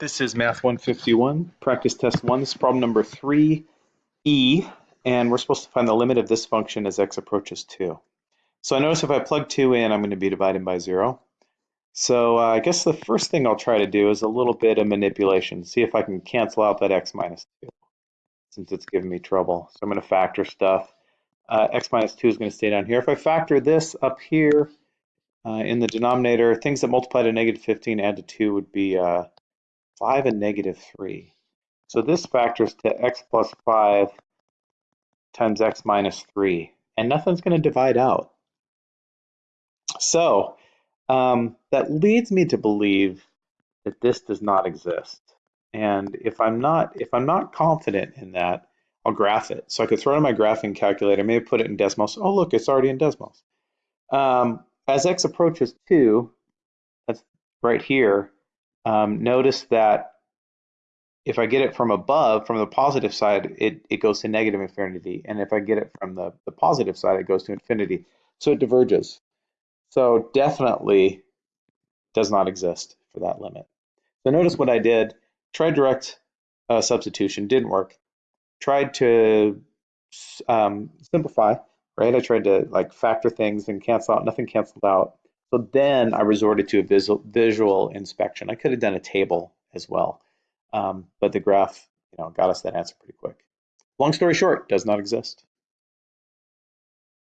This is Math 151, practice test one. This is problem number 3E, and we're supposed to find the limit of this function as x approaches 2. So I notice if I plug 2 in, I'm going to be dividing by 0. So uh, I guess the first thing I'll try to do is a little bit of manipulation, see if I can cancel out that x minus 2, since it's giving me trouble. So I'm going to factor stuff. Uh, x minus 2 is going to stay down here. If I factor this up here uh, in the denominator, things that multiply to negative 15 add to 2 would be uh, 5 and negative 3. So this factors to x plus 5 times x minus 3, and nothing's going to divide out. So um, that leads me to believe that this does not exist. And if I'm not if I'm not confident in that, I'll graph it. So I could throw it in my graphing calculator, maybe put it in Desmos. Oh, look, it's already in Desmos. Um, as x approaches 2, that's right here, um, notice that if I get it from above, from the positive side, it, it goes to negative infinity. And if I get it from the, the positive side, it goes to infinity. So it diverges. So definitely does not exist for that limit. So notice what I did. Tried direct uh, substitution, didn't work. Tried to um, simplify, right? I tried to like factor things and cancel out, nothing canceled out. So then I resorted to a visual, visual inspection. I could have done a table as well, um, but the graph, you know, got us that answer pretty quick. Long story short, does not exist.